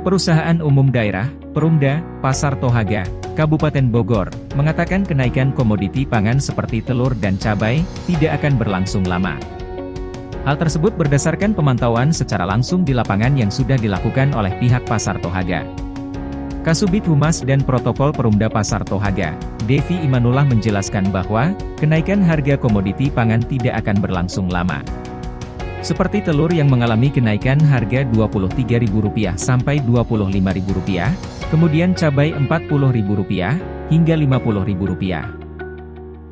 Perusahaan Umum Daerah, Perumda, Pasar Tohaga, Kabupaten Bogor, mengatakan kenaikan komoditi pangan seperti telur dan cabai, tidak akan berlangsung lama. Hal tersebut berdasarkan pemantauan secara langsung di lapangan yang sudah dilakukan oleh pihak Pasar Tohaga. Kasubit Humas dan Protokol Perumda Pasar Tohaga, Devi Imanullah menjelaskan bahwa, kenaikan harga komoditi pangan tidak akan berlangsung lama. Seperti telur yang mengalami kenaikan harga Rp23.000 sampai Rp25.000, kemudian cabai Rp40.000 hingga Rp50.000.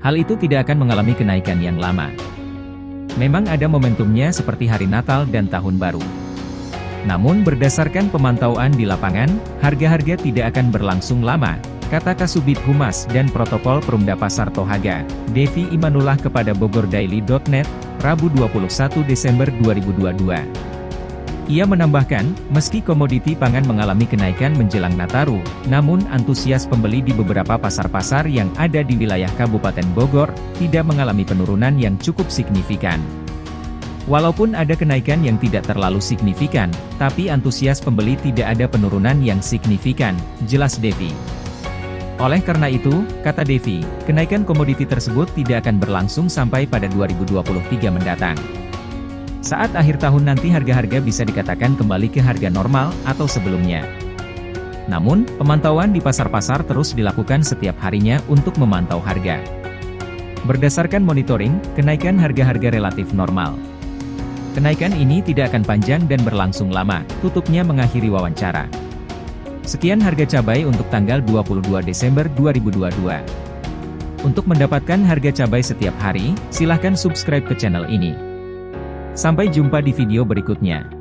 Hal itu tidak akan mengalami kenaikan yang lama. Memang ada momentumnya seperti hari Natal dan Tahun Baru. Namun berdasarkan pemantauan di lapangan, harga-harga tidak akan berlangsung lama, kata Kasubit Humas dan Protokol Perumda Pasar Tohaga, Devi Imanullah kepada bogordaily.net, Rabu 21 Desember 2022. Ia menambahkan, meski komoditi pangan mengalami kenaikan menjelang Nataru, namun antusias pembeli di beberapa pasar-pasar yang ada di wilayah Kabupaten Bogor, tidak mengalami penurunan yang cukup signifikan. Walaupun ada kenaikan yang tidak terlalu signifikan, tapi antusias pembeli tidak ada penurunan yang signifikan, jelas Devi. Oleh karena itu, kata Devi, kenaikan komoditi tersebut tidak akan berlangsung sampai pada 2023 mendatang. Saat akhir tahun nanti harga-harga bisa dikatakan kembali ke harga normal atau sebelumnya. Namun, pemantauan di pasar-pasar terus dilakukan setiap harinya untuk memantau harga. Berdasarkan monitoring, kenaikan harga-harga relatif normal. Kenaikan ini tidak akan panjang dan berlangsung lama, tutupnya mengakhiri wawancara. Sekian harga cabai untuk tanggal 22 Desember 2022. Untuk mendapatkan harga cabai setiap hari, silahkan subscribe ke channel ini. Sampai jumpa di video berikutnya.